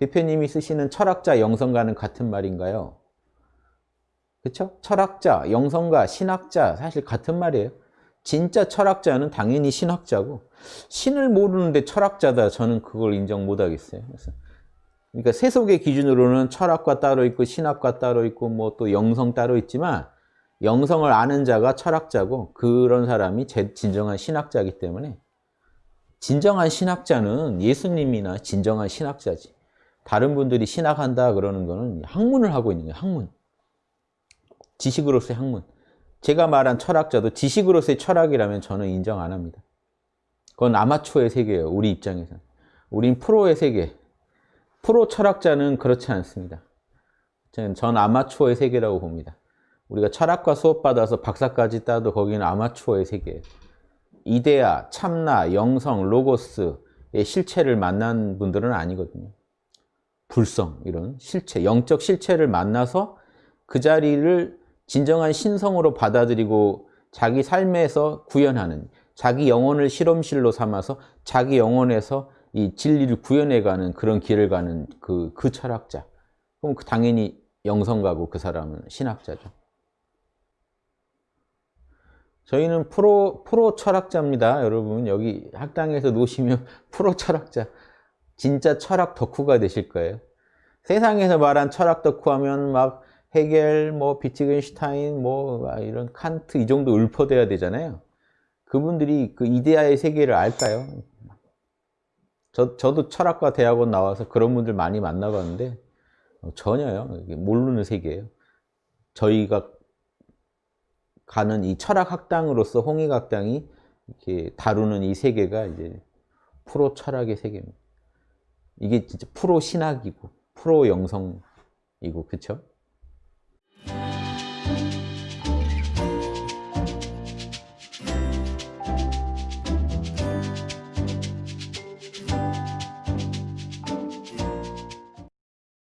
대표님이 쓰시는 철학자, 영성가는 같은 말인가요? 그렇죠? 철학자, 영성가, 신학자 사실 같은 말이에요. 진짜 철학자는 당연히 신학자고 신을 모르는데 철학자다 저는 그걸 인정 못 하겠어요. 그래서 그러니까 세속의 기준으로는 철학과 따로 있고 신학과 따로 있고 뭐 또 영성 따로 있지만 영성을 아는 자가 철학자고 그런 사람이 제 진정한 신학자이기 때문에 진정한 신학자는 예수님이나 진정한 신학자지. 다른 분들이 신학한다 그러는 거는 학문을 하고 있는 거예요. 학문. 지식으로서의 학문. 제가 말한 철학자도 지식으로서의 철학이라면 저는 인정 안 합니다. 그건 아마추어의 세계예요. 우리 입장에서는. 우린 프로의 세계. 프로 철학자는 그렇지 않습니다. 전 아마추어의 세계라고 봅니다. 우리가 철학과 수업받아서 박사까지 따도 거기는 아마추어의 세계예요. 이데아, 참나, 영성, 로고스의 실체를 만난 분들은 아니거든요. 불성, 이런 실체, 영적 실체를 만나서 그 자리를 진정한 신성으로 받아들이고 자기 삶에서 구현하는 자기 영혼을 실험실로 삼아서 자기 영혼에서 이 진리를 구현해가는 그런 길을 가는 그, 그 철학자. 그럼 그 당연히 영성가고 그 사람은 신학자죠. 저희는 프로, 프로 철학자입니다. 여러분 여기 학당에서 노시면 프로 철학자. 진짜 철학 덕후가 되실 거예요. 세상에서 말한 철학 덕후 하면 막 헤겔, 뭐 비트겐슈타인, 뭐 이런 칸트 이 정도 읊어대야 되잖아요. 그분들이 그 이데아의 세계를 알까요? 저, 저도 철학과 대학원 나와서 그런 분들 많이 만나봤는데 어, 전혀요. 모르는 세계예요. 저희가 가는 이 철학 학당으로서 홍익 학당이 이렇게 다루는 이 세계가 이제 프로 철학의 세계입니다. 이게 진짜 프로 신학이고 프로 영성이고 그렇죠?